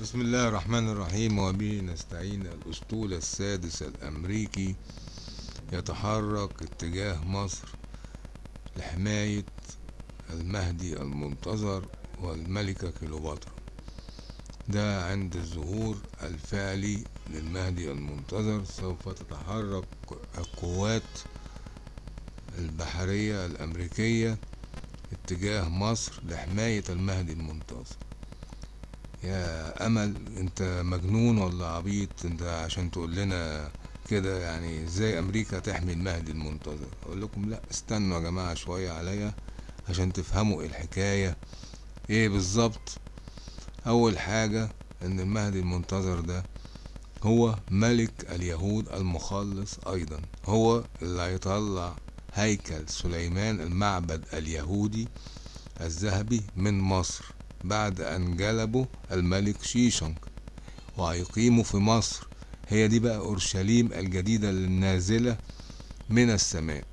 بسم الله الرحمن الرحيم وبه نستعين الأسطول السادس الأمريكي يتحرك اتجاه مصر لحماية المهدي المنتظر والملكة كليوباترا. ده عند الظهور الفعلي للمهدي المنتظر سوف تتحرك القوات البحرية الأمريكية اتجاه مصر لحماية المهدي المنتظر. يا أمل أنت مجنون ولا عبيط؟ أنت عشان تقول لنا كده يعني إزاي أمريكا تحمي المهدي المنتظر؟ أقول لكم لا استنوا يا جماعة شوية عليا عشان تفهموا إيه الحكاية. إيه بالظبط؟ أول حاجة إن المهدي المنتظر ده هو ملك اليهود المخلص أيضا. هو اللي هيطلع هيكل سليمان المعبد اليهودي الذهبي من مصر. بعد أن جلبوا الملك شيشنج وهيقيموا في مصر. هي دي بقى أورشليم الجديدة النازلة من السماء.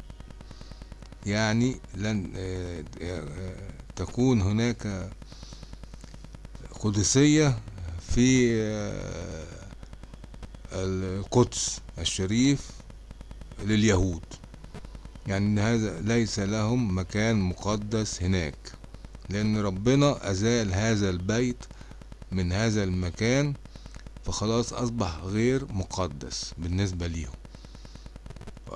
يعني لن تكون هناك قدسية في القدس الشريف لليهود. يعني هذا ليس لهم مكان مقدس هناك. لأن ربنا أزال هذا البيت من هذا المكان فخلاص أصبح غير مقدس بالنسبة ليهم.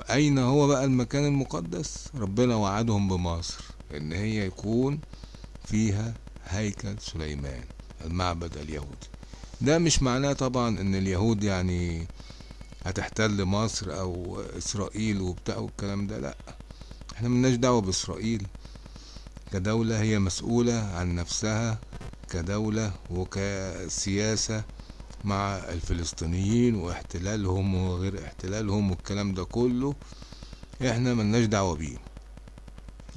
أين هو بقى المكان المقدس؟ ربنا وعدهم بمصر إن هي يكون فيها هيكل سليمان المعبد اليهودي. ده مش معناه طبعا إن اليهود يعني هتحتل مصر أو إسرائيل وبتاع والكلام ده لأ. إحنا ملناش دعوة بإسرائيل. كدولة هي مسؤولة عن نفسها كدولة وكسياسة مع الفلسطينيين واحتلالهم وغير احتلالهم والكلام ده كله إحنا ملناش دعوة بيه.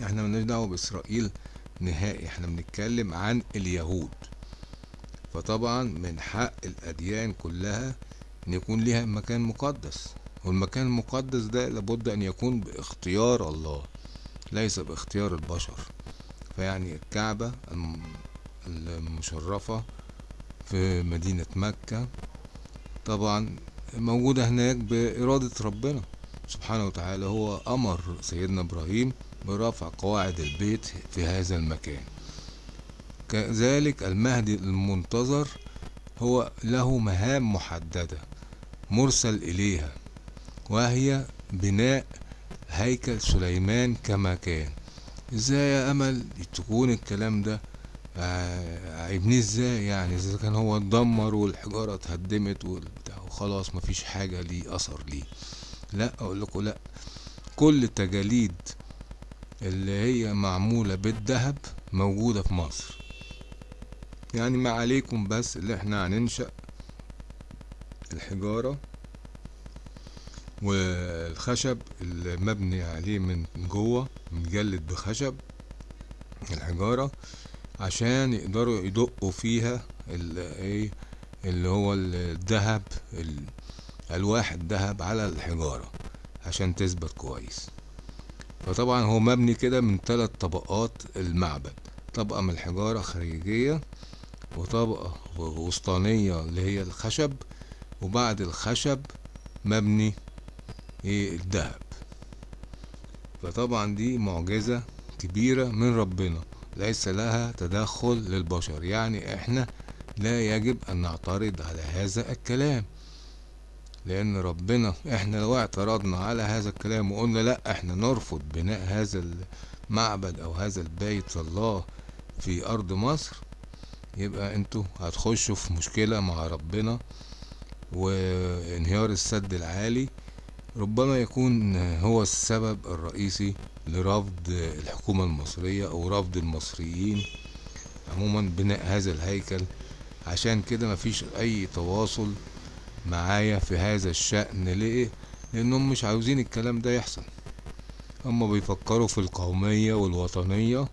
إحنا ملناش دعوة بإسرائيل نهائي إحنا بنتكلم عن اليهود. فطبعا من حق الأديان كلها إن يكون ليها مكان مقدس. والمكان المقدس ده لابد أن يكون باختيار الله ليس باختيار البشر. فيعني الكعبة المشرفة في مدينة مكة. طبعا موجودة هناك بإرادة ربنا سبحانه وتعالى. هو أمر سيدنا إبراهيم برفع قواعد البيت في هذا المكان. كذلك المهدي المنتظر هو له مهام محددة مرسل إليها وهي بناء هيكل سليمان كما كان. إزاي يا أمل؟ تكون الكلام ده. عيبنيه إزاي يعني؟ إذا كان هو اتدمر والحجارة اتهدمت والبتاع وخلاص مفيش حاجة ليه أثر ليه. لا أقول لكم لا. كل التجاليد اللي هي معمولة بالذهب موجودة في مصر. يعني ما عليكم بس اللي إحنا هننشأ الحجارة والخشب المبني عليه من جوه متجلد بخشب الحجارة عشان يقدروا يدقوا فيها إيه اللي هو الذهب ألواح الذهب على الحجارة عشان تثبت كويس. فطبعا هو مبني كده من ثلاث طبقات المعبد طبقة من الحجارة خارجية وطبقة وسطانية اللي هي الخشب وبعد الخشب مبني إيه الذهب. فطبعا دي معجزة كبيرة من ربنا ليس لها تدخل للبشر. يعني إحنا لا يجب أن نعترض على هذا الكلام لأن ربنا إحنا لو اعترضنا على هذا الكلام وقلنا لا إحنا نرفض بناء هذا المعبد أو هذا البيت الله في أرض مصر. يبقى أنتوا هتخشوا في مشكلة مع ربنا وانهيار السد العالي ربما يكون هو السبب الرئيسي لرفض الحكومة المصرية أو رفض المصريين عموما بناء هذا الهيكل. عشان كده مفيش أي تواصل معايا في هذا الشأن. ليه؟ لأنهم مش عاوزين الكلام ده يحصل. هما بيفكروا في القومية والوطنية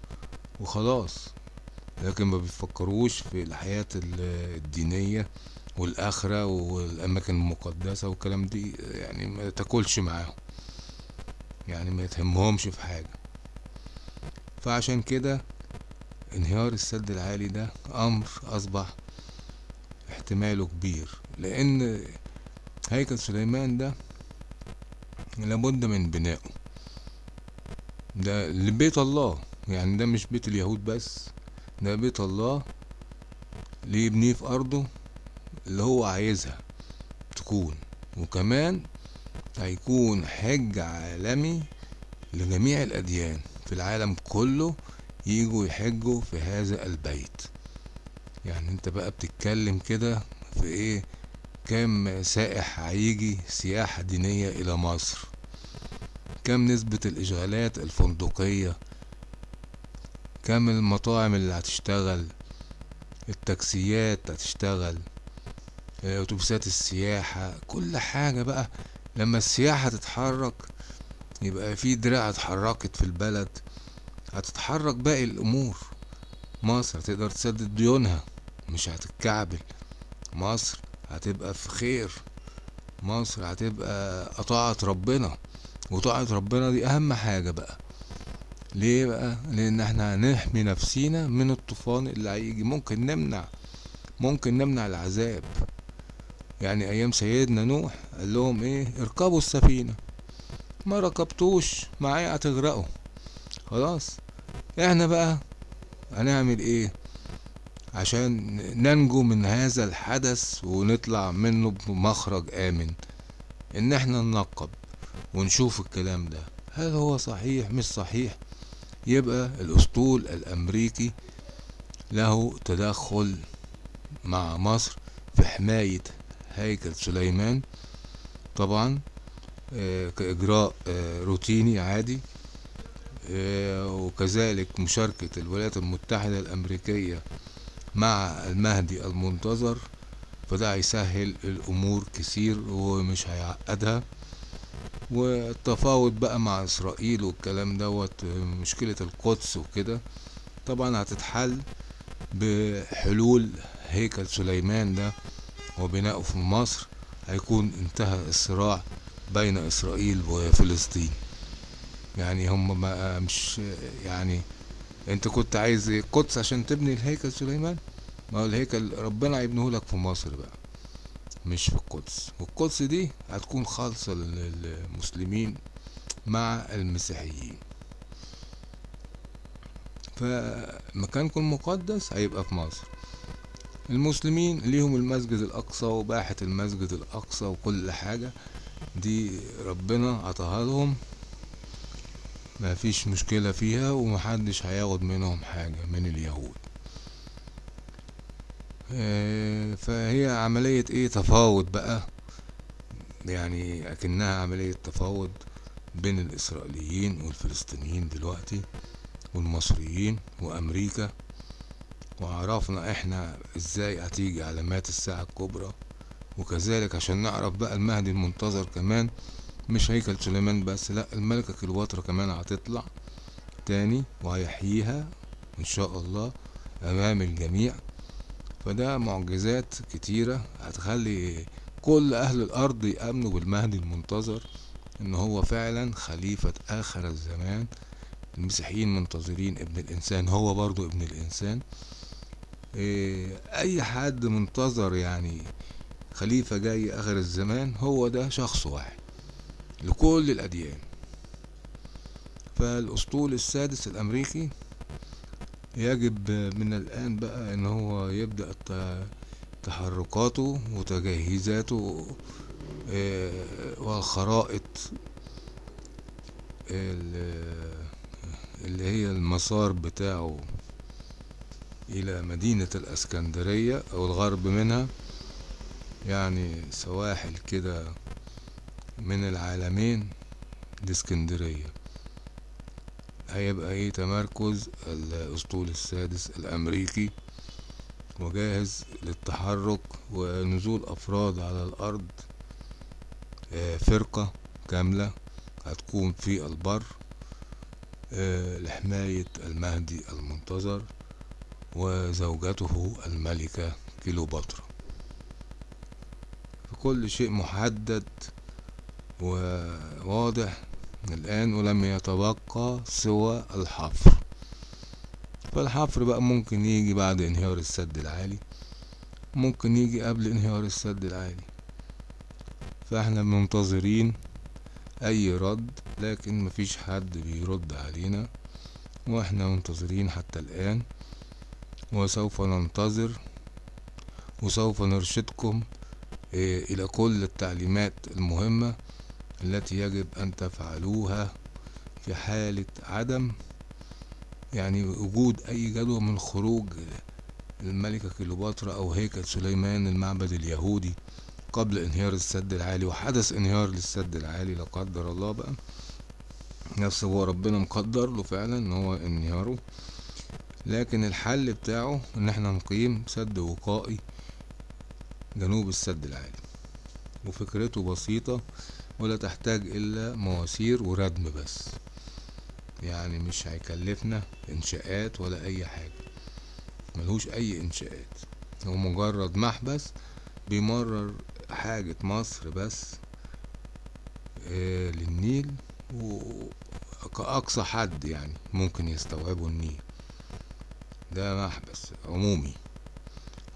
وخلاص. لكن ما بيفكروش في الحياة الدينية والآخرة والأماكن المقدسة والكلام دي يعني ما تاكلش معاهم. يعني ما يتهمهمش في حاجة. فعشان كده انهيار السد العالي ده أمر أصبح احتماله كبير. لأن هيكل سليمان ده لابد من بنائه. ده لبيت الله. يعني ده مش بيت اليهود بس ده بيت الله اللي يبنيه في أرضه اللي هو عايزها تكون. وكمان هيكون حج عالمي لجميع الأديان في العالم كله يجوا يحجوا في هذا البيت. يعني انت بقى بتتكلم كده في إيه؟ كام سائح هيجي سياحة دينية إلى مصر. كم نسبة الإشغالات الفندقية. كم المطاعم اللي هتشتغل. التاكسيات هتشتغل. أتوبيسات السياحة كل حاجة بقى. لما السياحة تتحرك يبقى في دراع اتحركت في البلد هتتحرك باقي الأمور. مصر هتقدر تسدد ديونها مش هتتكعبل. مصر هتبقى في خير. مصر هتبقى طاعة ربنا وطاعة ربنا دي أهم حاجة بقى. ليه بقى؟ لأن إحنا هنحمي نفسينا من الطوفان اللي هيجي. ممكن نمنع ممكن نمنع العذاب. يعني أيام سيدنا نوح قال لهم إيه؟ اركبوا السفينة. ما ركبتوش معايا هتغرقوا. خلاص. إحنا بقى هنعمل إيه؟ عشان ننجو من هذا الحدث ونطلع منه بمخرج آمن. إن إحنا ننقب ونشوف الكلام ده. هل هو صحيح؟ مش صحيح. يبقى الأسطول الأمريكي له تدخل مع مصر في حماية هيكل سليمان. طبعا آه كإجراء آه روتيني عادي. آه وكذلك مشاركة الولايات المتحدة الأمريكية مع المهدي المنتظر. فده هيسهل الأمور كتير ومش هيعقدها. والتفاوض بقى مع إسرائيل والكلام دوت مشكلة القدس وكده طبعا هتتحل بحلول هيكل سليمان ده. وبناؤه في مصر هيكون انتهى الصراع بين إسرائيل وفلسطين. يعني هم ما مش يعني انت كنت عايز القدس عشان تبني الهيكل سليمان؟ ما هو الهيكل ربنا هيبنيه لك في مصر بقى مش في القدس. والقدس دي هتكون خالصة للمسلمين مع المسيحيين. فمكانكم مقدس هيبقى في مصر. المسلمين ليهم المسجد الأقصى وباحة المسجد الأقصى وكل حاجة. دي ربنا عطاها لهم. ما فيش مشكلة فيها ومحدش هياخد منهم حاجة من اليهود. فهي عملية إيه؟ تفاوض بقى. يعني أكنها عملية تفاوض بين الإسرائيليين والفلسطينيين دلوقتي والمصريين وأمريكا. وعرفنا إحنا إزاي هتيجي علامات الساعة الكبرى. وكذلك عشان نعرف بقى المهدي المنتظر كمان مش هيكل سليمان بس لأ الملكة كليوباترا كمان هتطلع تاني وهيحييها إن شاء الله أمام الجميع. فده معجزات كتيرة هتخلي كل أهل الأرض يأمنوا بالمهدي المنتظر إن هو فعلا خليفة آخر الزمان. المسيحيين منتظرين ابن الإنسان هو برضو ابن الإنسان. أي حد منتظر يعني خليفة جاي آخر الزمان هو ده شخص واحد لكل الأديان. فالأسطول السادس الأمريكي يجب من الآن بقى إن هو يبدأ تحركاته وتجهيزاته والخرائط اللي هي المسار بتاعه. إلى مدينة الأسكندرية أو الغرب منها يعني سواحل كده من العالمين دي إسكندرية. هيبقى إيه تمركز؟ الأسطول السادس الأمريكي وجاهز للتحرك ونزول أفراد على الأرض فرقة كاملة هتكون في البر لحماية المهدي المنتظر. وزوجته الملكة كيلوباترا فكل شيء محدد وواضح. الآن ولم يتبقى سوى الحفر. فالحفر بقى ممكن يجي بعد انهيار السد العالي. ممكن يجي قبل انهيار السد العالي. فاحنا منتظرين أي رد لكن مفيش حد بيرد علينا. وإحنا منتظرين حتى الآن وسوف ننتظر وسوف نرشدكم إيه، إلى كل التعليمات المهمة التي يجب أن تفعلوها في حالة عدم يعني وجود أي جدوى من خروج الملكة كليوباترا أو هيكل سليمان المعبد اليهودي قبل انهيار السد العالي وحدث انهيار للسد العالي لا قدر الله بقى. نفس هو ربنا مقدر له فعلا إن هو انهياره. لكن الحل بتاعه إن إحنا نقيم سد وقائي جنوب السد العالي. وفكرته بسيطة ولا تحتاج إلا مواسير وردم بس. يعني مش هيكلفنا إنشاءات ولا أي حاجة. ملهوش أي إنشاءات. هو مجرد محبس بيمرر حاجة مصر بس آه للنيل وكأقصى حد يعني ممكن يستوعبه النيل. ده محبس عمومي.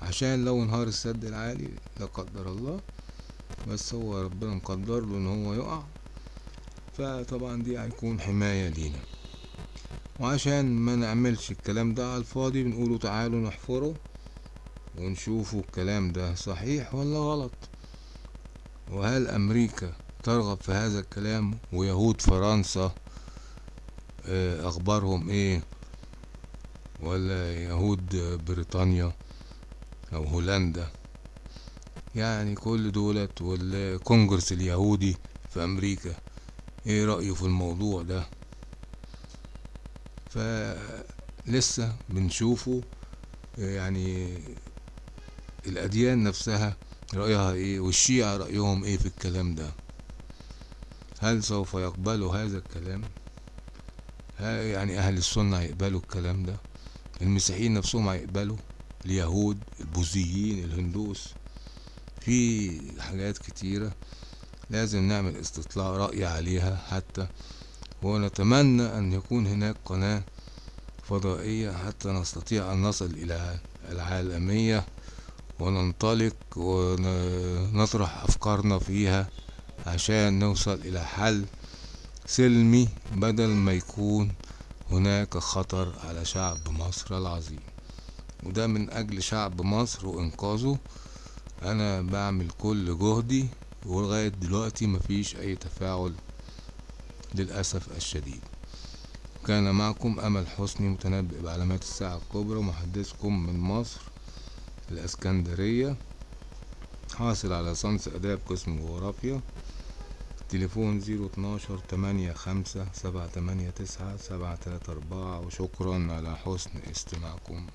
عشان لو انهار السد العالي لا قدر الله بس هو ربنا مقدر له ان هو يقع. فطبعا دي هيكون حماية لينا. وعشان ما نعملش الكلام ده على الفاضي بنقوله تعالوا نحفره ونشوفوا الكلام ده صحيح ولا غلط. وهل أمريكا ترغب في هذا الكلام ويهود فرنسا آه، أخبارهم إيه؟ ولا يهود بريطانيا أو هولندا. يعني كل دولت والكونجرس اليهودي في أمريكا. إيه رأيه في الموضوع ده؟ فلسه بنشوفه يعني الأديان نفسها رأيها إيه والشيعة رأيهم إيه في الكلام ده؟ هل سوف يقبلوا هذا الكلام؟ يعني أهل السنة هيقبلوا الكلام ده؟ المسيحيين نفسهم هيقبلوا اليهود البوذيين الهندوس. في حاجات كتيرة لازم نعمل استطلاع رأي عليها حتى ونتمنى أن يكون هناك قناة فضائية حتى نستطيع أن نصل إلى العالمية وننطلق ونطرح أفكارنا فيها عشان نوصل إلى حل سلمي بدل ما يكون هناك خطر على شعب مصر العظيم. وده من أجل شعب مصر وإنقاذه. أنا بعمل كل جهدي ولغاية دلوقتي مفيش أي تفاعل للأسف الشديد. كان معكم أمل حسني متنبئ بعلامات الساعة الكبرى محدثكم من مصر الإسكندرية. حاصل على صنف آداب قسم جغرافيا. تليفون زيرو اتناشر تمانية خمسة سبعة تمانية تسعة سبعة تلاتة أربعة وشكرا على حسن استماعكم.